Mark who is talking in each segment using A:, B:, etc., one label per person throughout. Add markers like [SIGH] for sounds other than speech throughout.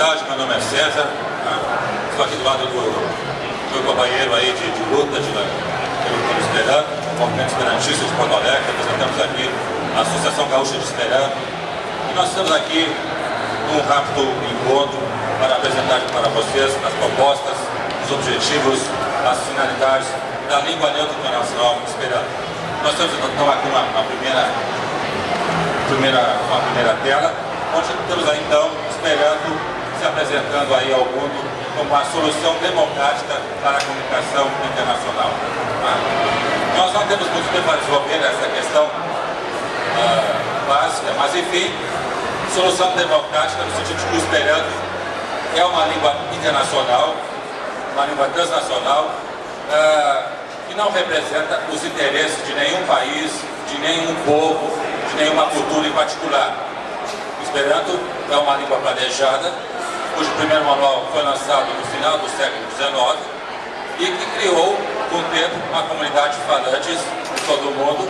A: tarde, meu nome é César. Né? Estou aqui do lado do meu companheiro aí de, de luta de, pelo Clube Esperanto, movimento esperantista de Porto Alegre, representamos aqui a Associação Gaúcha de Esperanto. E nós estamos aqui num rápido encontro para apresentar para vocês as propostas, os objetivos, as finalidades da língua neutra internacional Esperanto. Nós estamos então aqui uma, uma primeira, primeira, uma primeira tela, onde temos aí então esperando se apresentando aí ao mundo como a solução democrática para a comunicação internacional. Tá? Nós não temos muito tempo para desenvolver essa questão uh, básica, mas enfim, solução democrática no sentido de que o Esperanto é uma língua internacional, uma língua transnacional, uh, que não representa os interesses de nenhum país, de nenhum povo, de nenhuma cultura em particular Esperanto é uma língua planejada, cujo primeiro manual foi lançado no final do século XIX e que criou, com o tempo, uma comunidade de falantes de todo o mundo,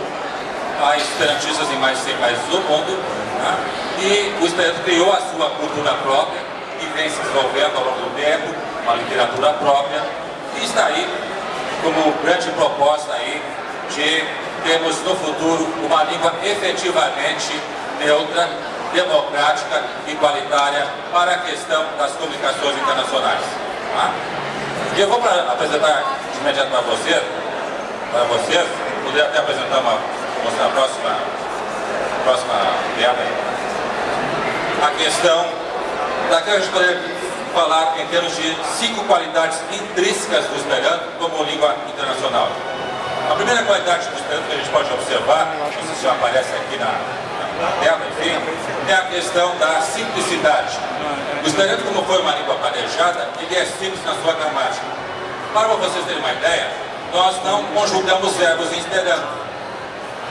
A: há esperantistas em mais de 100 países do mundo, né? e o Esperanto criou a sua cultura própria, que vem se desenvolvendo ao longo do tempo, uma literatura própria, e está aí como grande proposta aí de termos no futuro uma língua efetivamente neutra democrática, igualitária para a questão das comunicações internacionais. Tá? E eu vou apresentar de imediato para você, para vocês, poder até apresentar uma, mostrar a próxima, próxima aí. A questão daquela que a gente poderia falar em termos de cinco qualidades intrínsecas do Esperanto como língua internacional. A primeira qualidade do Esperanto que a gente pode observar, não sei se já aparece aqui na, na tela, enfim, é a questão da simplicidade. O esperanto, como foi uma língua planejada, ele é simples na sua gramática. Para vocês terem uma ideia, nós não conjugamos verbos em esperanto.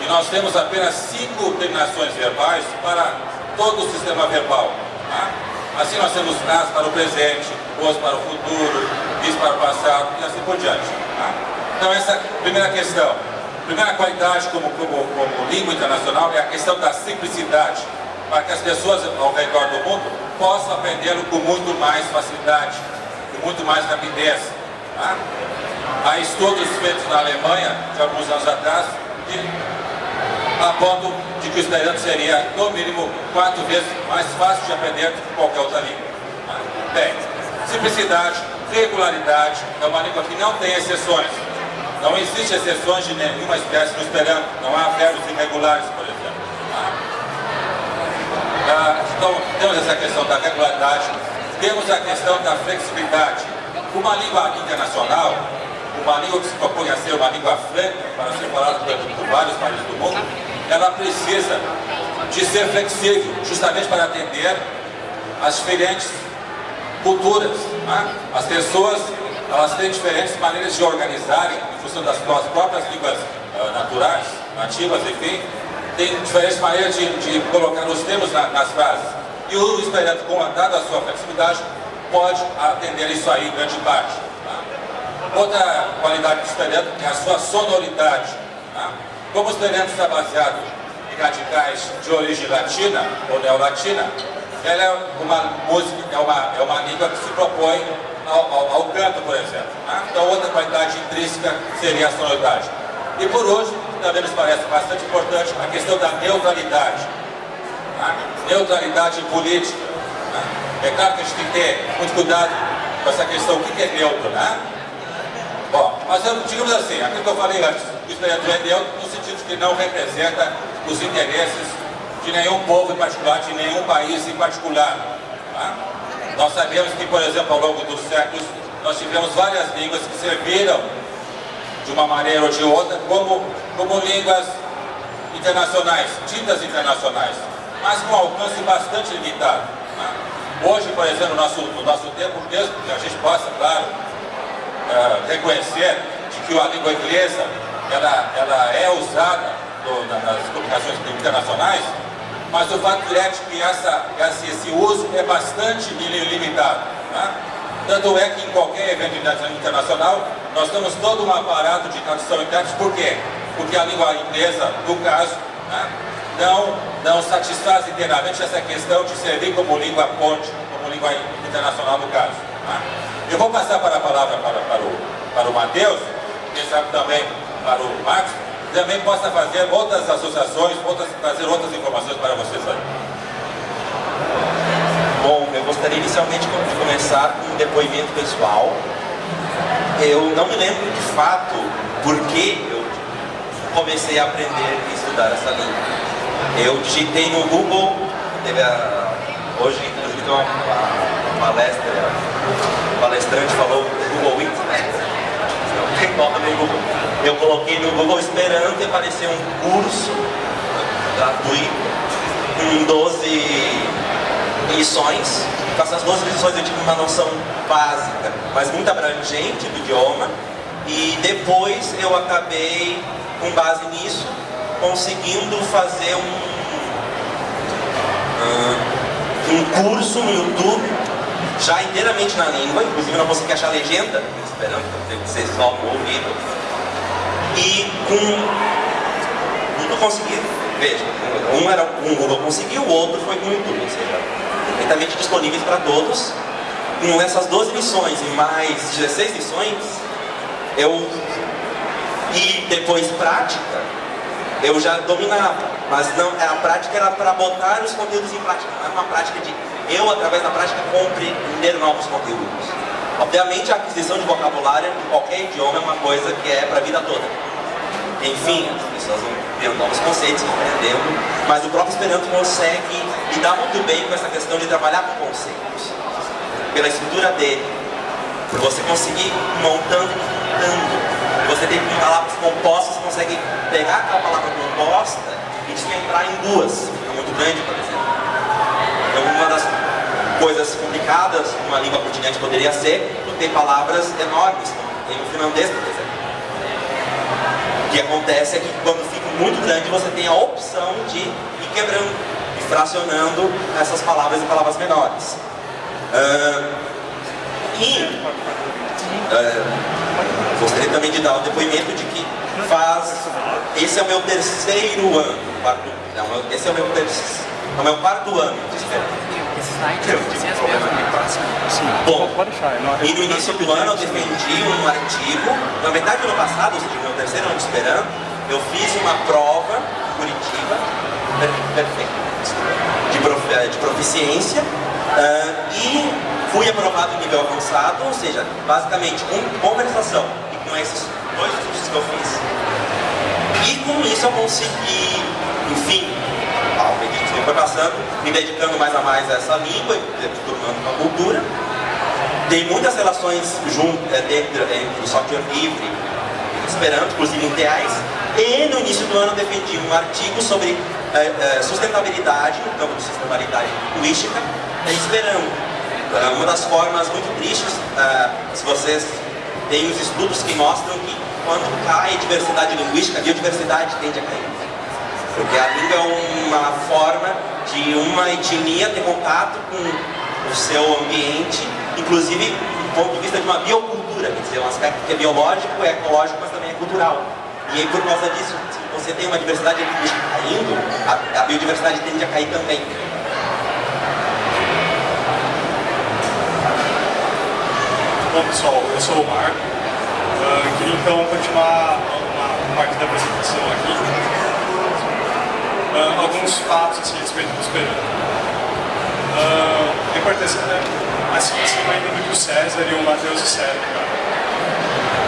A: E nós temos apenas cinco terminações verbais para todo o sistema verbal. Tá? Assim nós temos as para o presente, os para o futuro, is para o passado e assim por diante. Tá? Então essa é a primeira questão. Primeira qualidade como, como, como língua internacional é a questão da simplicidade, para que as pessoas ao redor do mundo possam aprendê-lo com muito mais facilidade, com muito mais rapidez. Tá? Há estudos feitos na Alemanha, de alguns anos atrás, que apontam de que o esperanto seria, no mínimo, quatro vezes mais fácil de aprender do que qualquer outra língua. Tá? Bem, simplicidade, regularidade, é uma língua que não tem exceções. Não existe exceções de nenhuma espécie no Esperanto. Não há verbos irregulares, por exemplo. Ah, então, temos essa questão da regularidade, temos a questão da flexibilidade. Uma língua internacional, uma língua que se propõe a ser uma língua franca, para ser falada por, vários países do mundo, ela precisa de ser flexível, justamente para atender as diferentes culturas. Né? As pessoas elas têm diferentes maneiras de organizarem, em função das próprias línguas uh, naturais, nativas, enfim, tem diferentes maneiras de, de colocar os termos na, nas frases. E o Esperanto, com dada a sua flexibilidade, pode atender isso aí em grande parte. Tá? Outra qualidade do Esperanto é a sua sonoridade. Tá? Como o Esperanto está baseado em radicais de origem latina ou neolatina, ela é uma música, é uma, é uma língua que se propõe ao, ao, ao canto, por exemplo. Né? Então, outra qualidade intrínseca seria a sonoridade. E por hoje, também nos parece bastante importante a questão da neutralidade. Né? Neutralidade política. Né? É claro que a gente tem que ter muito cuidado com essa questão, o que é neutro, né? Bom, mas digamos assim, aquilo que eu falei antes, o historiador é neutro no sentido de que não representa os interesses de nenhum povo em particular, de nenhum país em particular. Tá? Nós sabemos que, por exemplo, ao longo dos séculos, nós tivemos várias línguas que serviram de uma maneira ou de outra como, como línguas internacionais, ditas internacionais, mas com alcance bastante limitado. Né? Hoje, por exemplo, no nosso, no nosso tempo, mesmo a gente possa, claro, uh, reconhecer de que a língua inglesa ela, ela é usada no, nas comunicações internacionais, mas o fato é que essa, esse uso é bastante limitado. Né? Tanto é que em qualquer evento internacional, nós temos todo um aparato de tradução interna. Por quê? Porque a língua inglesa, no caso, né, não, não satisfaz inteiramente essa questão de servir como língua ponte, como língua internacional no caso. Tá? Eu vou passar para a palavra para, para o, para o Matheus, quem sabe também para o Marcos, também possa fazer outras associações, outras, trazer outras informações para vocês aí.
B: Bom, eu gostaria inicialmente de começar com um depoimento pessoal. Eu não me lembro de fato por que eu comecei a aprender e estudar essa língua. Eu digitei no Google, teve a, hoje inclusive uma, uma, palestra, o palestrante falou Google Week, né? Não tem nome no Google. Eu coloquei no Google Esperanto e apareceu um curso gratuito com 12 lições. Com essas 12 lições eu tive uma noção básica, mas muito abrangente do idioma. E depois eu acabei, com base nisso, conseguindo fazer um, uh, um curso no YouTube, já inteiramente na língua, inclusive não consegui achar legenda, esperando que ser só ouvido. E com. Nunca consegui. Veja, um era um Google conseguiu, o outro foi com o YouTube, ou seja, perfeitamente disponíveis para todos. Com essas 12 lições e mais 16 lições, eu e depois prática, eu já dominava. Mas não, a prática era para botar os conteúdos em prática, não era uma prática de eu, através da prática, compreender novos conteúdos. Obviamente, a aquisição de vocabulário em qualquer idioma é uma coisa que é para a vida toda. Enfim, as pessoas vão tendo novos conceitos, compreendendo, mas o próprio Esperanto consegue lidar muito bem com essa questão de trabalhar com conceitos. Pela estrutura dele, por você conseguir montando montando. Você tem palavras compostas, você consegue pegar aquela palavra composta e desmembrar em duas. É muito grande, por exemplo. Então, uma das coisas complicadas uma língua continente poderia ser tu ter palavras enormes, tem o finlandês, por exemplo. O que acontece é que quando fica muito grande, você tem a opção de ir quebrando e fracionando essas palavras em palavras menores. Uh, e uh, gostaria também de dar o um depoimento de que faz. Esse é o meu terceiro ano. Quarto, não, esse é o meu terceiro. É o meu quarto ano de. Esse Bom, e no início do ano eu defendi um artigo, na verdade no passado, ou seja, no meu terceiro ano de esperança, eu fiz uma prova em Curitiba, perfeito, de, prof, eh, de proficiência, uh, e fui aprovado em nível avançado, ou seja, basicamente com conversação e com esses dois cursos que eu fiz. E com isso eu consegui, enfim, ao medida que foi passando, me dedicando mais a mais a essa língua tornando uma cultura. Tem muitas relações junto, é, dentro, entre o software livre e Esperanto, inclusive em TEAs, e no início do ano defendi um artigo sobre é, é, sustentabilidade, no campo de sustentabilidade linguística, é, esperando. É uma das formas muito tristes, é, se vocês têm os estudos que mostram que quando cai diversidade linguística, a biodiversidade tende a cair. Porque a língua é uma forma de uma etnia ter contato com o seu ambiente, inclusive do ponto de vista de uma biocultura, quer dizer, um aspecto que é biológico, é ecológico, mas também é cultural. E aí, por causa disso, se você tem uma diversidade linguística caindo, a, a biodiversidade tende a cair também.
C: Bom, pessoal, eu sou o Marco. Uh, queria então continuar uma parte da apresentação aqui. Alguns fatos assim, a respeito do Esperanto. Uh, a importância, né? assim, acima ainda do que o César e o Matheus disseram,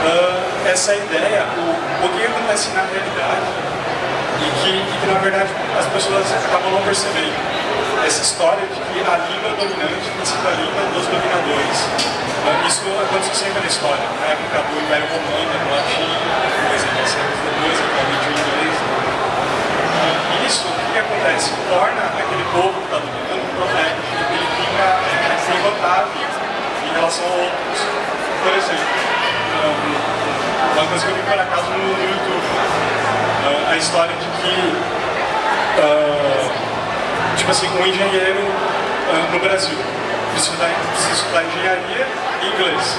C: uh, essa ideia, o, o que acontece na realidade e que, e que na verdade as pessoas acabam não percebendo. Essa história de que a língua dominante sido a língua dos dominadores. Uh, isso aconteceu sempre na história, na época do Império Romano, do latim, por exemplo, séculos depois, atualmente o inglês. Uh, isso, o que acontece? Torna aquele povo que está dominando um problema, ele fica é, derrotado em relação a outros. Por exemplo, uma coisa que eu vi por acaso no, YouTube. Uh, a história de que, uh, tipo assim, um engenheiro uh, no Brasil precisa estudar, engenharia e inglês.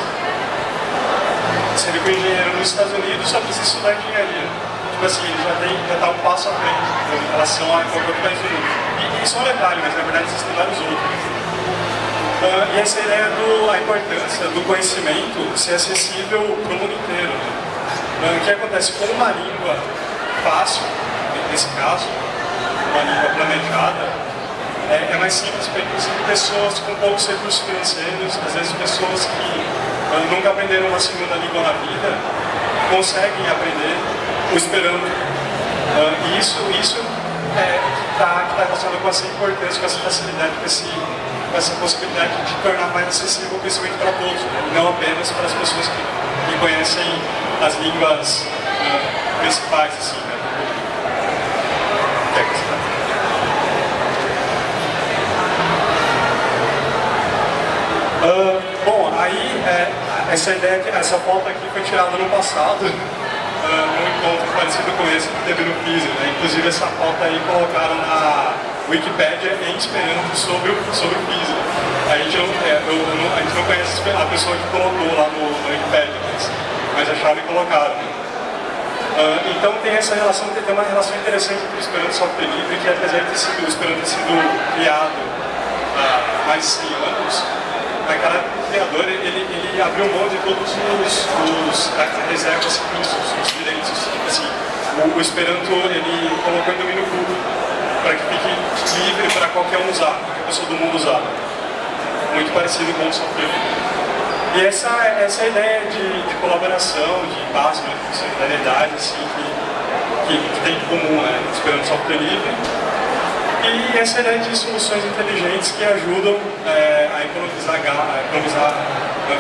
C: Sendo que o engenheiro nos Estados Unidos só precisa estudar engenharia. Assim, ele já tem, já tá um passo à frente em relação a qualquer outro país do mundo. E isso é um detalhe, mas na verdade existem vários outros. Uh, e essa ideia da importância do conhecimento ser acessível para o mundo inteiro. Né? O que acontece com uma língua fácil, nesse caso, uma língua planejada, é, é mais simples para inclusive pessoas com poucos recursos financeiros, às vezes pessoas que uh, nunca aprenderam uma segunda língua na vida, conseguem aprender o esperando. e isso, isso é, está tá relacionado com essa importância, com essa facilidade, com esse essa possibilidade de tornar mais acessível o conhecimento para todos, né? não apenas para as pessoas que, que conhecem as línguas uh, principais. Assim, né? Uh, bom, aí é, essa ideia, essa foto aqui foi tirada no passado, [LAUGHS] uh, num encontro parecido com esse que teve no PISA. Né? Inclusive essa foto aí colocaram na Wikipédia em Esperanto sobre o, sobre o PISA. A gente não, é, eu, eu não, a gente não conhece a pessoa que colocou lá no, no Wikipedia, mas, mas acharam e colocaram. Uh, então tem essa relação, tem uma relação interessante entre o Esperanto e software livre, que apesar de ter sido, o Esperanto ter sido criado há mais de 100 anos, naquela criador ele, ele abriu mão de todos os, os reservas, os, os direitos. Assim, o, o Esperanto ele colocou em domínio público para que fique livre para qualquer um usar, qualquer pessoa do mundo usar. Muito parecido com o software E essa, essa ideia de, de colaboração, de paz, né, de solidariedade, assim, que, que, que tem em comum, né, esperando software livre. E de soluções inteligentes que ajudam é, a economizar, a economizar né,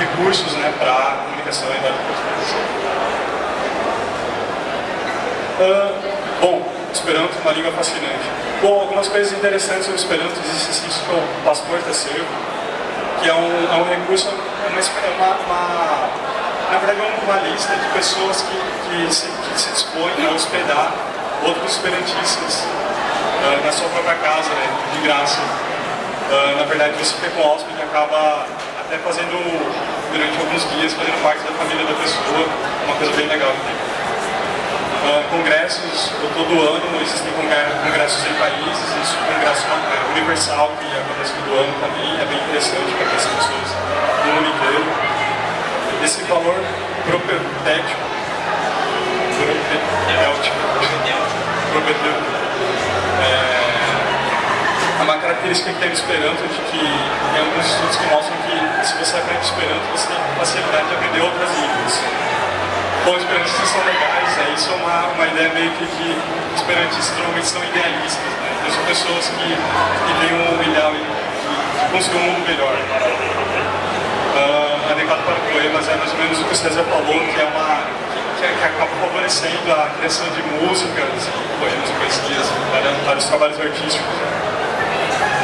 C: recursos né, para a comunicação e uh, Bom, Esperanto, uma língua fascinante. Bom, algumas coisas interessantes sobre Esperanto, existe esse que é o Passport Servo, que é um, é um recurso, é uma, é uma, uma, na verdade é uma lista de pessoas que, que, se, que se dispõem a hospedar outros esperantistas uh, na sua própria casa, né, de graça. Uh, na verdade, você com o hóspede acaba até fazendo, durante alguns dias, fazendo parte da família da pessoa, uma coisa bem legal uh, congressos todo ano, existem congressos em países, isso congresso uh, universal que acontece todo ano também, é bem interessante para as pessoas do mundo inteiro. Esse valor propedêutico, é, é uma característica que tem o Esperanto, de que tem alguns estudos que mostram que se você aprende Esperanto, você tem facilidade de aprender outras línguas. Bom, esperantistas são legais, é, isso é uma, uma ideia meio que de esperantistas normalmente são idealistas, né? Então, são pessoas que, que têm um ideal de, de construir um mundo melhor. Uh, adequado para poemas é mais ou menos o que o César falou, que é uma que, que acaba favorecendo a criação de músicas, poemas, poesias, vários, trabalhos artísticos.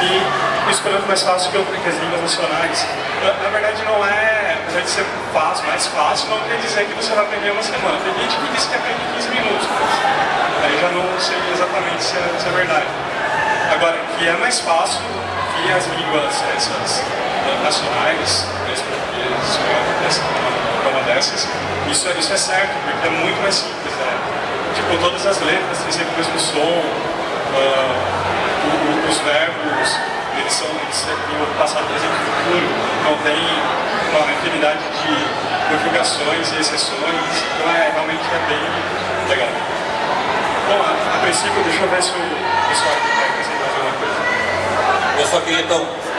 C: E esperando mais fácil que, que as línguas nacionais. Na, verdade não é apesar de ser fácil, mais fácil, não quer dizer que você vai aprender uma semana. Tem gente que diz que aprende 15 minutos, aí já não sei exatamente se é, se é verdade. Agora, que é mais fácil que as línguas essas nacionais, português, espanhol, uma dessas, isso, isso é certo, porque é muito mais simples. Né? Tipo, todas as letras têm sempre o mesmo som, uh, os verbos, eles são eles têm o passado, presente e futuro, não tem uma infinidade de configurações e exceções, então é, realmente é bem legal. Bom, a, a princípio, deixa eu ver se o pessoal quer acrescentar alguma coisa.
A: Eu só queria então, para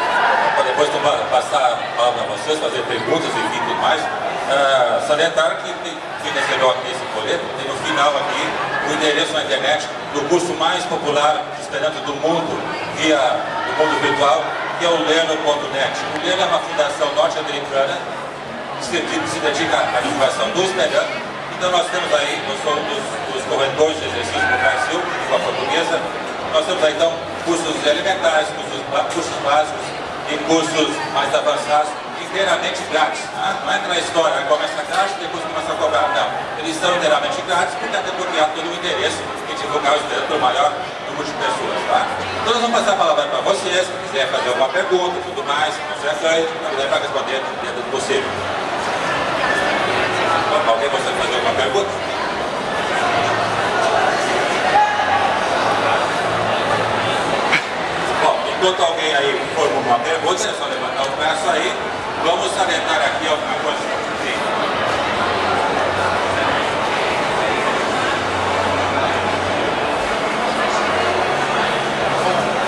A: depois passar a palavra a vocês, fazer perguntas e tudo mais, uh, salientar que tem, quem recebeu aqui esse folheto, tem no final aqui o endereço na internet do curso mais popular de Esperanto do mundo, via o mundo virtual, que é o Leno.net. O Leno é uma fundação norte-americana que se, se, dedica à divulgação do Esperanto. Então nós temos aí, nós somos dos, dos corretores de exercício do Brasil, língua portuguesa, nós temos aí então cursos elementares, cursos, cursos básicos e cursos mais avançados inteiramente grátis. Tá? Não entra na história, começa grátis, depois começa a cobrar. Não, eles são inteiramente grátis porque até porque há todo o interesse em divulgar o estudo para o maior número de pessoas. Tá? Então nós vamos passar a palavra para vocês, se quiser fazer alguma pergunta e tudo mais, não se acanhe, para responder é dentro do possível. Então, alguém gostaria de fazer alguma pergunta? Bom, enquanto alguém aí uma pergunta, é só levantar o braço aí. Vamos salientar aqui alguma coisa.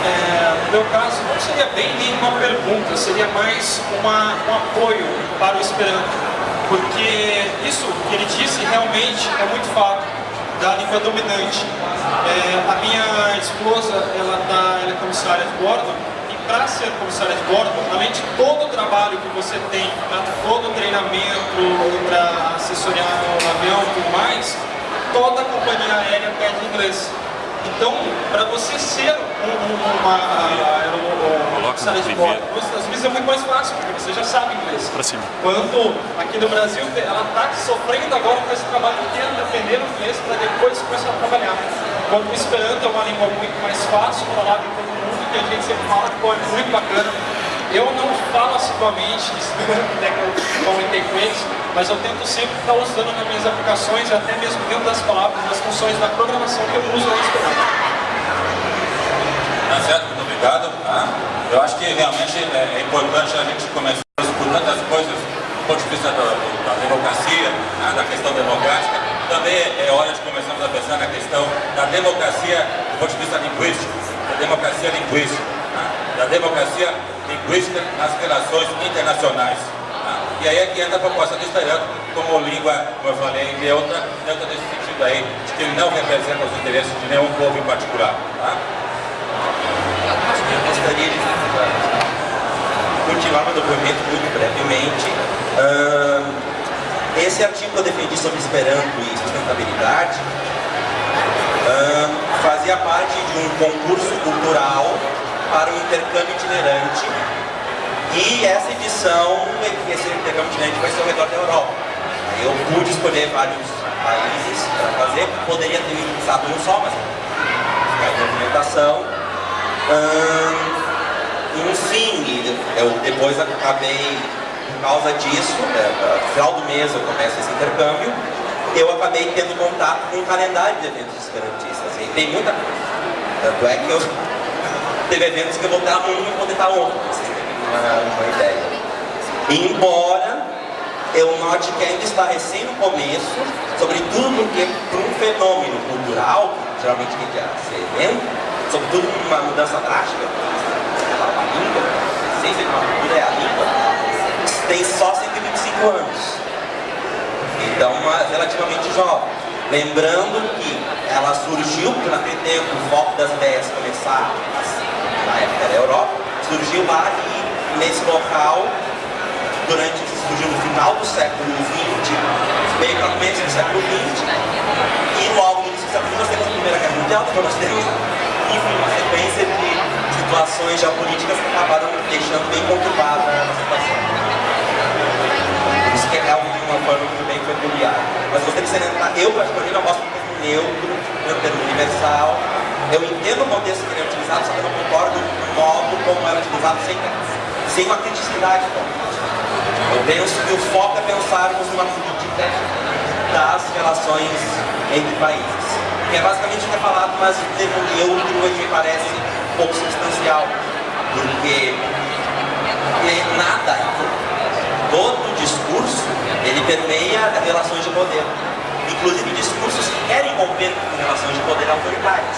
D: É, no meu caso, não seria bem uma pergunta, seria mais uma, um apoio para o Esperanto. Porque isso que ele disse realmente é muito fato da língua dominante. É, a minha esposa, ela, tá, ela é comissária de bordo, para ser comissária de bordo, além de todo o trabalho que você tem, todo o treinamento, para assessorar no avião e tudo mais, toda a companhia aérea pede inglês. Então, para você ser um, uma comissária de bordo, nos Estados Unidos é muito mais fácil, porque você já sabe inglês.
E: Pra cima.
D: Quanto aqui no Brasil, ela está sofrendo agora com esse trabalho inteiro, aprendendo inglês para depois começar a trabalhar. Quanto o Esperanto é uma língua muito mais fácil, falada em todo que a gente sempre fala, pô, é muito bacana. Eu não falo assiduamente [LAUGHS] né, que eu comentei com eles, mas eu tento sempre estar usando nas minhas aplicações, até mesmo dentro das palavras, das funções da programação que eu uso no.
A: Tá certo? Muito obrigado. Tá? Eu acho que realmente é, é importante a gente começar por tantas coisas, do ponto de vista do, da democracia, né, da questão democrática. Também é hora de começarmos a pensar na questão da democracia do ponto de vista linguístico, da democracia linguística, né, da democracia linguística nas relações internacionais. né. E aí é que entra a proposta do Esperanto como língua, como eu falei, neutra, neutra nesse sentido aí, de que ele não representa os interesses de nenhum povo em particular. Tá?
B: Eu gostaria de continuar meu depoimento muito brevemente. Ahn, esse artigo que eu defendi sobre Esperanto e sustentabilidade ahn, fazia parte de um concurso cultural para um intercâmbio itinerante e essa edição, esse intercâmbio itinerante vai ser ao redor da Europa. Eu pude escolher vários países para fazer, poderia ter usado um só, mas a movimentação. Ahn, enfim, eu depois acabei, por causa disso, né, no final do mês eu começo esse intercâmbio, eu acabei tendo contato com um calendário de eventos esperantistas. E tem muita coisa. Tanto é que eu [LAUGHS] teve eventos que eu vou estar um e poder estar outro, vocês terem uma, ideia. Embora eu note que ainda está recém no começo, sobretudo porque para um fenômeno cultural, geralmente que ser evento, sobretudo uma mudança drástica, a língua, a essência de uma cultura é a língua, tem só 125 anos. Lembrando que ela surgiu, porque naquele tempo o foco das ideias começar assim, na época da Europa, surgiu lá e nesse local, durante, surgiu no final do século XX, meio para o começo do século XX, e logo no início do século XX nós temos a Primeira Guerra Mundial, depois nós temos, enfim, uma sequência de situações geopolíticas que acabaram deixando bem conturbada a situação. Uma forma muito bem peculiar. Mas gostaria de salientar, eu particularmente não gosto do termo neutro, do termo universal. Eu entendo o contexto que ele é utilizado, só que eu não concordo com o modo como é utilizado sem, sem uma criticidade. Eu penso que o foco é pensarmos numa política das relações entre países. Que é basicamente o que é falado, mas o termo neutro me parece pouco substancial, porque nada, todo discurso, ele permeia relações de poder, inclusive discursos que querem romper com relações de poder autoritárias.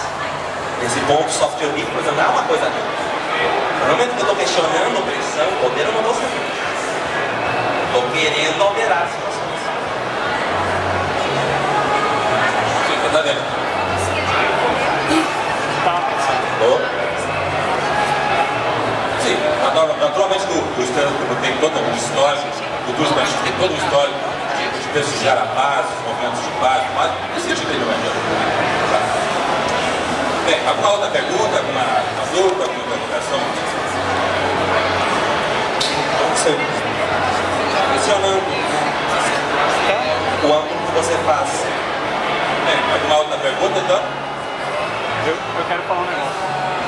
B: Esse ponto soft power, por exemplo, não é uma coisa neutra. No momento que eu estou questionando opressão, poder, eu não estou sendo. Estou querendo alterar as situações.
A: Sim, tá vendo? Naturalmente o, o Esperanto como tem todo um histórico, o cultura esperantista tem todo um histórico de, de prestigiar a paz, os movimentos de paz, mas não é neutro. Tá. Bem, alguma outra pergunta, alguma dúvida, alguma interrogação?
B: Sim. Questionando o ângulo que você faz.
A: Bem, alguma outra pergunta então?
E: Eu, eu quero falar um negócio.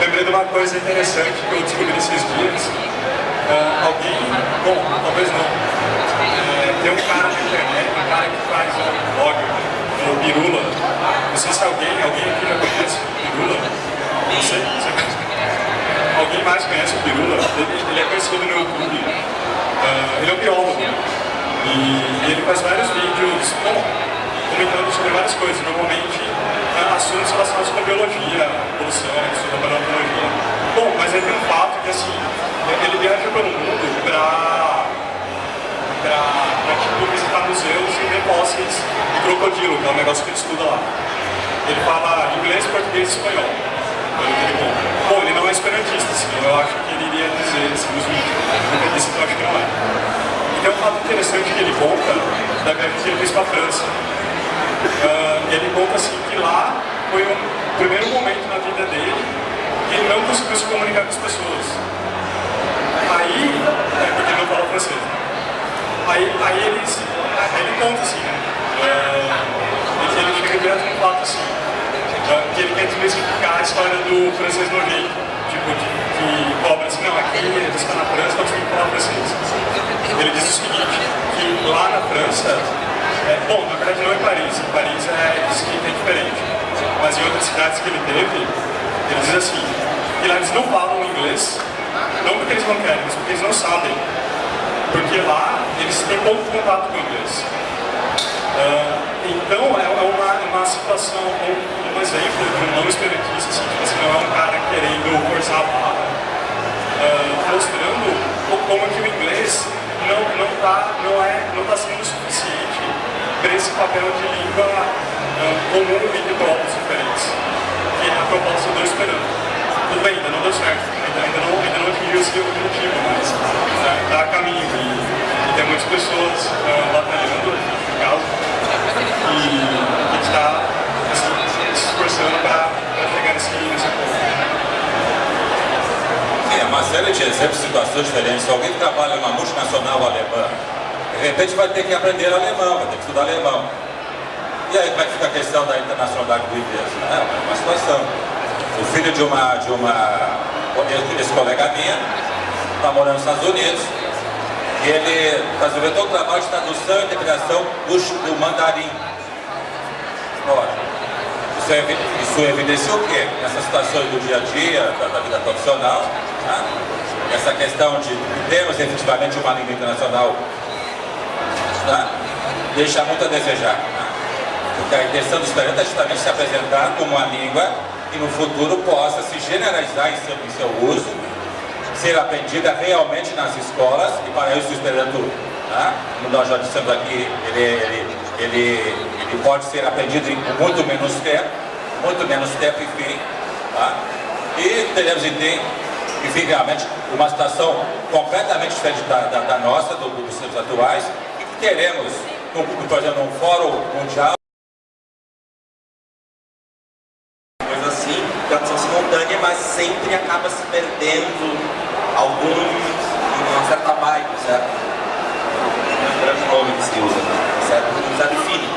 C: Lembrei de uma coisa interessante que eu descobri esses dias. Ah, alguém, bom, talvez não. É, tem um cara na internet, um cara que faz um blog, o Pirula. Não sei se alguém, alguém aqui já conhece o Pirula. Você, você conhece? Alguém mais conhece o Pirula? Ele, ele é conhecido no YouTube. Uh, ele é um biólogo. E ele faz vários vídeos bom, comentando sobre várias coisas. Normalmente uh, assuntos relacionados com biologia, evolução, estudo da paleontologia. Bom, mas ele tem um fato que assim, ele viaja pelo mundo para para tipo, visitar museus e ver fósseis de crocodilo, que é um negócio que ele estuda lá. Ele fala inglês, português e espanhol. Bom, ele não é esperantista, assim, eu acho que ele iria dizer assim, nos vídeos. Ele disse que eu acho que não é. E tem um fato interessante que ele conta da viagem que ele fez para a França. Uh, ele conta assim que lá foi o primeiro momento na vida dele que ele não conseguiu se comunicar com as pessoas. Aí, é porque ele não fala francês. Aí, aí ele, ele conta assim, né? É, ele chega direto no fato assim, que ele quer desmistificar a história do francês nojento. Tipo, que, que cobra assim, não, aqui ele está na França, nós temos que falar francês. Ele diz o seguinte, que lá na França, é, bom, na verdade não é Paris, em Paris é, é diferente. Mas em outras cidades que ele teve, ele diz assim, que lá eles não falam inglês, não porque eles não querem, mas porque eles não sabem. Porque lá eles têm pouco contato com o inglês. Uh, então é, é uma, uma situação, um, um exemplo de um não esperantista, assim, tipo assim, não é um cara querendo forçar a barra, uh, mostrando como que o inglês não não está não é não tá sendo para esse papel de língua uh, comum e de povos diferentes, que é a proposta do esperanto. Tudo bem, ainda não deu certo, ainda, ainda não ainda não atingiu esse objetivo, mas está a caminho e tem muitas pessoas uh, batalhando no caso e gente está assim, se esforçando para chegar nesse, nesse ponto.
A: Uma série de exemplos, situações diferentes. Alguém que trabalha numa multinacional alemã, de repente vai ter que aprender alemão, vai ter que estudar alemão. E aí como é que fica a questão da internacionalidade do inglês? É uma situação. O filho de uma, de uma esse colega minha está morando nos Estados Unidos, e ele está desenvolvendo todo o trabalho de tradução e integração do, do mandarim. Isso, é, isso evidencia o quê? Essas situações do dia a dia, da, da vida profissional, né? essa questão de termos efetivamente uma língua internacional né? deixa muito a desejar. Porque a intenção do Esperanto é justamente se apresentar como uma língua que no futuro possa se generalizar em seu, em seu uso ser aprendida realmente nas escolas e para isso o Esperanto, né, como nós já dissemos aqui, ele, ele, ele, ele pode ser aprendido em muito menos tempo, muito menos tempo, enfim. Tá? E teremos, enfim, enfim, realmente uma situação completamente diferente da, da, da nossa, do, dos tempos atuais, e que teremos, por exemplo, um fórum mundial,
B: assim, tradução simultânea, mas sempre acaba se perdendo alguns, uma certa vibe, certo? Grande nome que se usa, certo? Não sabe feeling.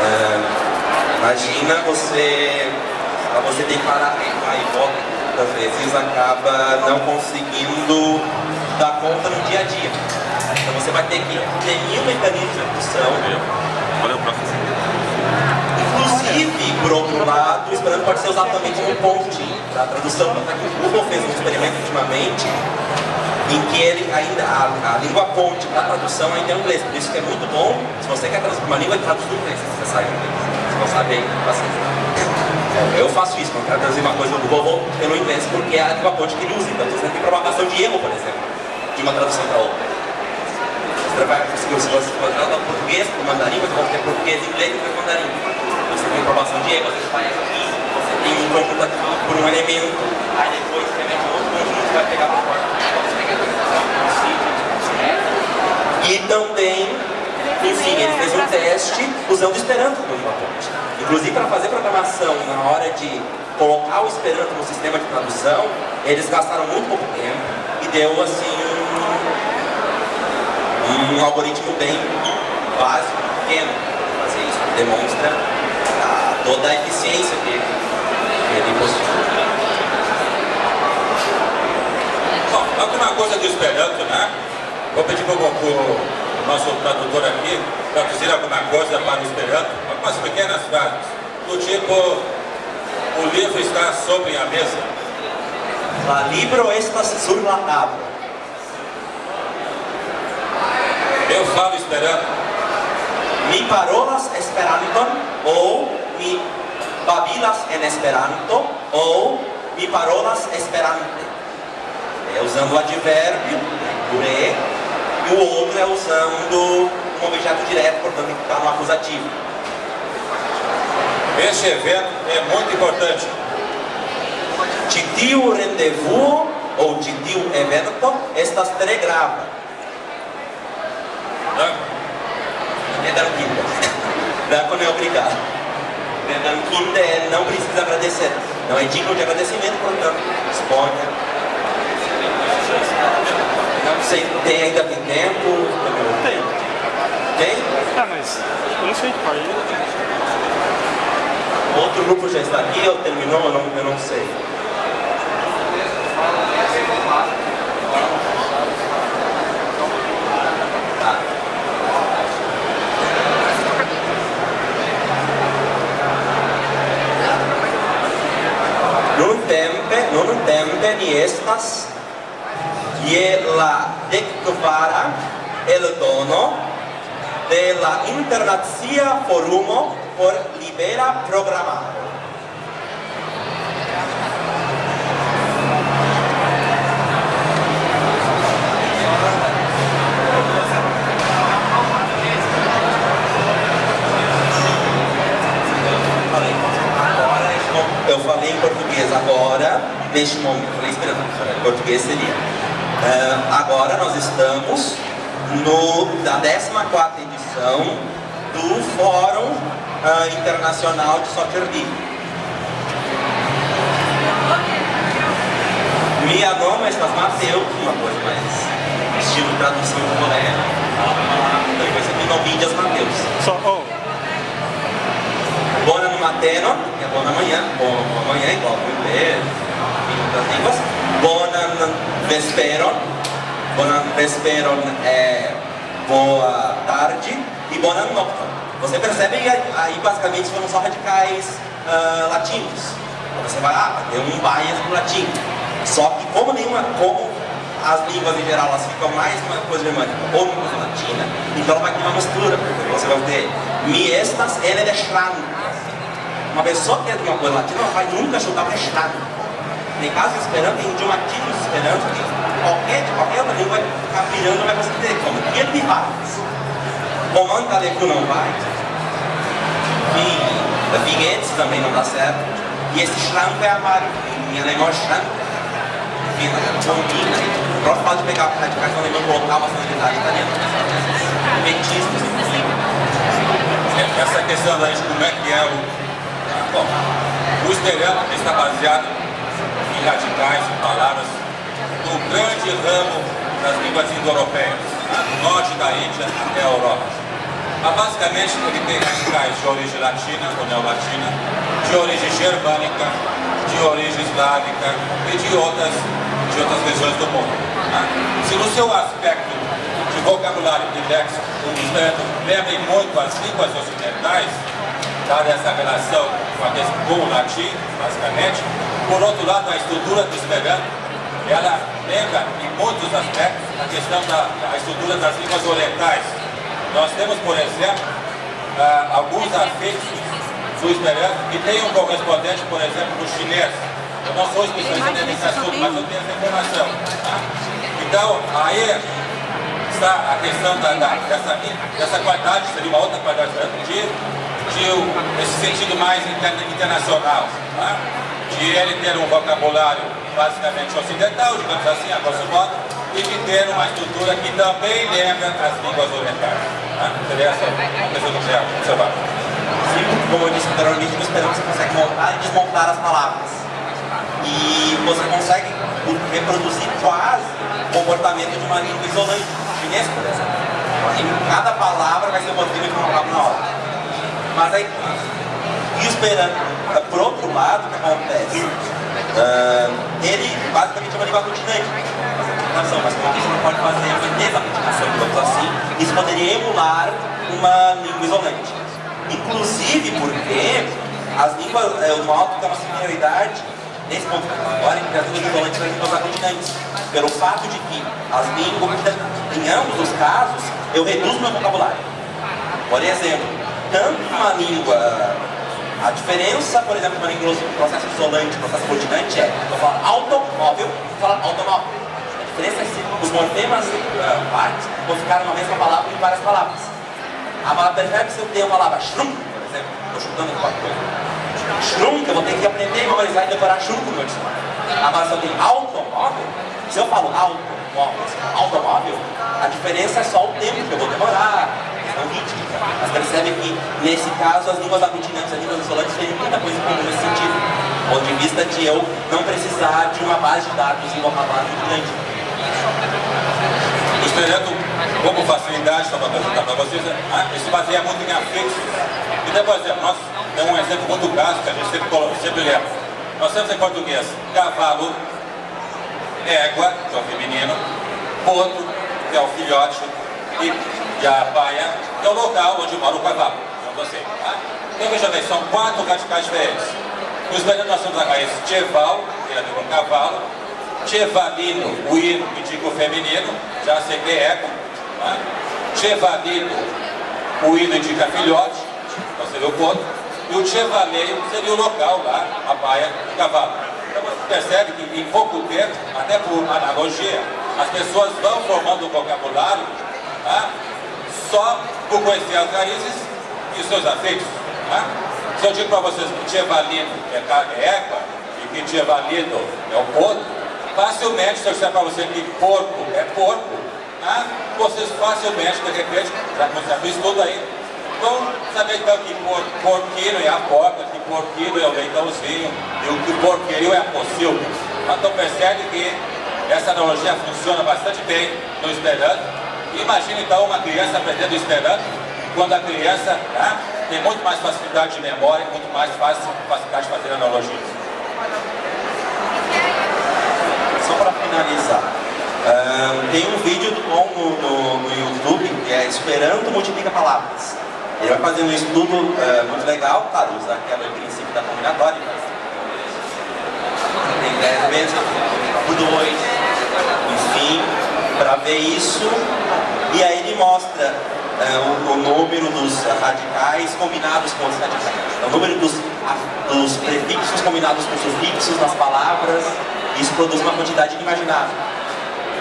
B: É, imagina você, você tem que parar aí volta muitas vezes acaba não conseguindo dar conta no dia a dia. Então você vai ter que ter mil mecanismos de execução. Valeu, professor. Inclusive, por outro lado, o Esperanto pode ser usado também como ponte para a tradução. O Google fez um experimento ultimamente em que ele ainda, a, a língua ponte para tradução ainda é o inglês. Por isso que é muito bom, se você quer traduzir uma língua, traduz do inglês, você sabe inglês. Se não sabe, aí, paciência. Eu faço isso, quando quero traduzir uma coisa no Google, vou pelo inglês, porque é a língua ponte que ele usa. Então você tem propagação de erro, por exemplo, de uma tradução para outra. Você vai conseguir, se você for traduzir português para o mandarim, você vai ter português, inglês e mandarim você tem informação de você faz aqui, você tem um conjunto aqui por um elemento, aí depois você mete outro conjunto vai pegar por fora. E também, enfim, ele fez um teste usando o Esperanto como uma ponte. Inclusive para fazer programação na hora de colocar o Esperanto no sistema de tradução, eles gastaram muito pouco tempo e deu assim um, um algoritmo bem básico, pequeno, fazer isso, demonstra toda a eficiência que ele possui.
A: Bom, alguma coisa do Esperanto, né? Vou pedir para o nosso tradutor aqui traduzir alguma coisa para o Esperanto, algumas pequenas frases, do tipo O livro está sobre a mesa.
B: La libro estas sur la tabla.
A: Eu falo esperando.
B: Mi parolas Esperanton ou mi babilas en Esperanto ou mi parolas Esperante. É usando o advérbio, puré, e o outro é usando um objeto direto, portanto estar no acusativo.
A: Este evento é muito importante.
B: Titiu rendezvous ou titiu evento, estas tre grava.
A: Né?
B: É danquinda. Danco não é obrigado. É danquinda é não precisa agradecer. Não é digno de agradecimento, portanto, exponha. Não sei, tem ainda tem tempo?
E: Tem.
B: Tem?
E: Ah, mas eu não sei de qual.
B: Outro grupo já está aqui ou terminou? Eu não, eu não sei. Tá. Nun tempe, nun tempe ni estas je la dekkvara el dono de la Internacia Forumo por Libera Programado. Eu falei em português agora, neste momento, falei esperando, em português seria. Ah, agora nós estamos no, da 14ª edição do Fórum ah, Internacional de Soccer League. Minha nome é Mateus, uma coisa mais estilo tradução de Coreia. Depois você tem novídeas Mateus.
E: Só, oh,
B: Bona no mateno, que é bom na manhã, bom amanhã, igual no inglês, em outras línguas. Bona vesperon, bona vesperon é boa tarde e bona nocta. Você percebe aí basicamente foram só radicais ah, latinos. Você vai, ah, tem um bias pro latim. Só que como nenhuma, como as línguas em geral elas ficam mais uma coisa germânica ou uma coisa latina, então ela vai ter uma mistura. porque Você vai ter mi estas ele de Schrank. Uma pessoa que é de uma coisa latina ela vai nunca chutar para Schrank. Em caso de Esperanto, em idioma típico de Esperanto, que qualquer, qualquer outra língua vai ficar virando, vai conseguir entender como. E ele vai. Comando Talecu não vai. E Vinhetes também não dá certo. E esse Schrank é amargo. Em alemão é. Enfim, combina. O próprio fato de pegar radicais no alemão e colocar uma sonoridade italiana.
A: É, Essa questão da como é que é o. Bom, o esperanto está baseado em radicais, em palavras do grande ramo das línguas indo-europeias, do norte da Índia até a Europa. Mas basicamente ele tem radicais de origem latina ou neolatina, de origem germânica, de origem eslávica e de outras, de outras regiões do mundo. tá? Se no seu aspecto de vocabulário e léxico, o esperanto lembrem muito as línguas ocidentais, dada essa relação com, a, com o latim, basicamente. Por outro lado, a estrutura do esperanto, ela lembra em muitos aspectos a questão da a estrutura das línguas orientais. Nós temos, por exemplo, ah, alguns afixos do esperanto que tem um correspondente, por exemplo, no chinês. Eu não sou especialista nesse assunto, mas eu tenho essa informação. tá? Então, aí está a questão da, da- dessa, dessa qualidade, seria uma outra qualidade de, de o- esse sentido mais inter- internacional, tá? De ele ter um vocabulário basicamente ocidental, digamos assim, a grosso modo, e de ter uma estrutura que também lembra as línguas orientais. Tá? Seria essa a questão do que.
B: Sim, como eu disse anteriormente, no Esperanto você consegue montar e desmontar as palavras. E você consegue reproduzir quase o comportamento de uma língua isolante, chinês, por exemplo. Em cada palavra vai ser um motivo de uma palavra na hora. Mas aí, e o Esperanto, eh, por outro lado, o que acontece? Ah, ele basicamente é uma língua continente. Mas como você não pode fazer uma desaglutinação, digamos assim, isso poderia emular uma língua isolante. Inclusive porque as línguas, é, o alto tem uma similaridade nesse ponto agora entre as línguas isolantes e as línguas aglutinantes. Pelo fato de que as línguas, em ambos os casos, eu reduzo meu vocabulário. Por exemplo, tanto uma língua a diferença, por exemplo, língua processo isolante e processo aglutinante é eu falo automóvel, eu falo automóvel. A diferença é se os morfemas uh, partes vão ficar numa mesma palavra em várias palavras. A palavra percebe se eu tenho a palavra shrum, por exemplo, estou chutando qualquer coisa. Shrum, eu vou ter que aprender, memorizar e decorar shrum no meu dicionário. Agora, se eu tenho automóvel, se eu falo automóvel, automóvel, a diferença é só o tempo que eu vou demorar, Mas percebe que, nesse caso, as línguas aglutinantes as línguas isolantes têm muita coisa em comum nesse sentido. Do ponto de vista de eu não precisar de uma base de dados em vocabulário muito grande.
A: O Esperanto, como facilidade, só para apresentar para vocês, ah, ele se baseia muito em afixos. Então, por exemplo, nós temos um exemplo muito clássico que a gente sempre, sempre lembra. Nós temos em português cavalo, égua, que é o feminino, potro, que é o filhote, e, a que é o local onde mora o cavalo. Então, assim, tá? então veja bem, são quatro radicais diferentes. No espanhol nós temos a raiz cheval, que é o cavalo, chevalino, o hino, que indica o feminino, já é égua. Tá? Chevalino, o hino indica filhote, então seria o ponto. E o chevaleio seria o local lá, a baia do cavalo. Então você percebe que em pouco tempo, até por analogia, as pessoas vão formando o vocabulário tá? só por conhecer as raízes e seus afeitos. Tá? Se eu digo para vocês que chevalino é carne égua e que chevalino é o porco, facilmente, se eu disser para você que porco é porco, tá? vocês facilmente, de repente, já começaram isso tudo aí, vão saber então que por, porquinho é a porca, que porquinho é o leitãozinho e o que porqueiro é a pocilga. Então percebe que essa analogia funciona bastante bem no Esperanto. Imagina então uma criança aprendendo Esperanto, quando a criança tá, tem muito mais facilidade de memória, muito mais fácil, facilidade de fazer analogias.
B: Só para finalizar, uh, tem um vídeo no, no, no, YouTube que é Esperanto Multiplica Palavras. Ele vai fazendo um estudo uh, muito legal, claro, usa aquele princípio da combinatória. Tem 10 vezes por 2, enfim, para ver isso. E aí ele mostra uh, o, o, número dos radicais combinados com os radicais. O número dos, dos prefixos combinados com sufixos nas palavras. Isso produz uma quantidade inimaginável.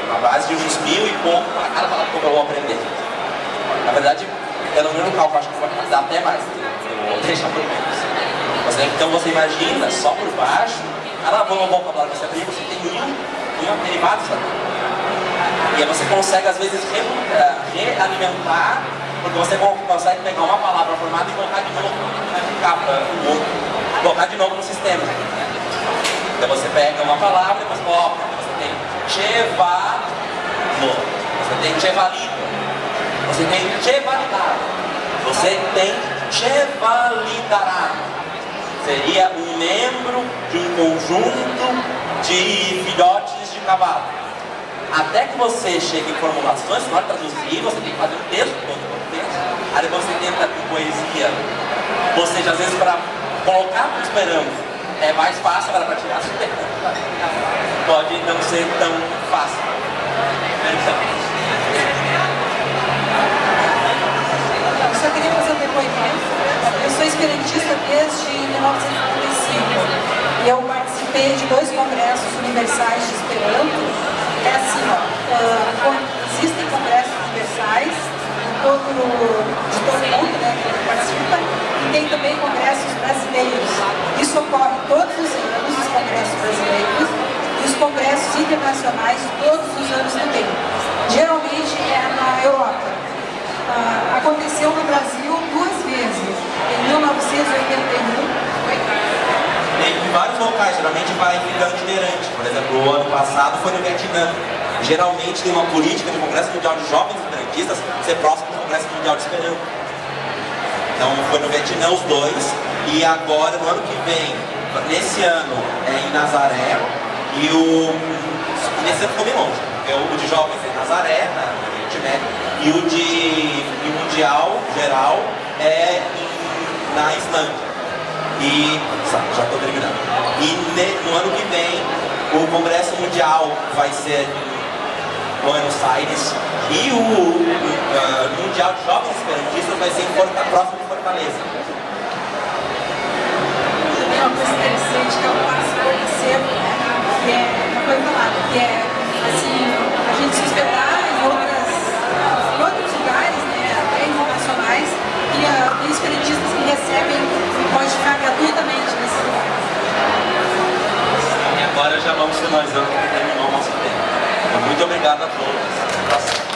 B: Uma base de uns mil e pouco para cada palavra que eu vou aprender. Na verdade, pelo menos no cálculo, acho que vai dar até mais. Eu vou deixar por menos. Você, então você imagina, só por baixo, cada vocabulário que você aprende, você tem mil, mil derivados. E aí você consegue, às vezes, re, uh, realimentar, porque você consegue pegar uma palavra formada e colocar de novo no capa, colocar de novo no sistema. Então você pega uma palavra e você coloca, você tem chevalo, você tem chevalito, você tem chevalidade, você tem chevalidarado. Seria um membro de um conjunto de filhotes de cavalo. Até que você chegue em formulações, na hora de traduzir, você tem que fazer um texto todo o texto. Aí você tenta com poesia, ou seja, às vezes para colocar para esperando é mais fácil, agora para tirar pode não ser tão fácil. Então,
F: Eu só queria fazer um depoimento. Eu sou esperantista desde 1955 e eu participei de dois congressos universais de Esperanto. É assim, ó, uh, existem congressos universais de todo, de todo mundo né, que participa e tem também congressos brasileiros. Isso ocorre todos os anos, os congressos brasileiros, e os congressos internacionais todos os anos também. Geralmente é na Europa. Uh, aconteceu no Brasil duas vezes, em 1981
B: em vários locais, geralmente vai ficando itinerante. Por exemplo, o ano passado foi no Vietnã. Geralmente tem uma política do Congresso Mundial de Jovens Esperantistas ser próximo do Congresso Mundial de Esperanto. Então foi no Vietnã os dois, e agora no ano que vem, nesse ano é em Nazaré, e o. Nesse ano ficou bem longe, porque o de jovens é em Nazaré, na Oriente Médio, e o de e Mundial geral é em, na Islândia. E já estou terminando. E no ano que vem o Congresso Mundial vai ser em Buenos Aires e o uh, Mundial de Jovens Esperantistas vai ser em Forta, próximo de Fortaleza.
F: Uma coisa interessante que é passo conhecendo, né? Que é uma coisa falada, é assim, a gente se em, outros lugares, né? Até internacionais, e espiritistas que recebem ficar gratuitamente
B: agora já vamos finalizando, terminou o nosso tempo. Muito obrigado a todos. Tá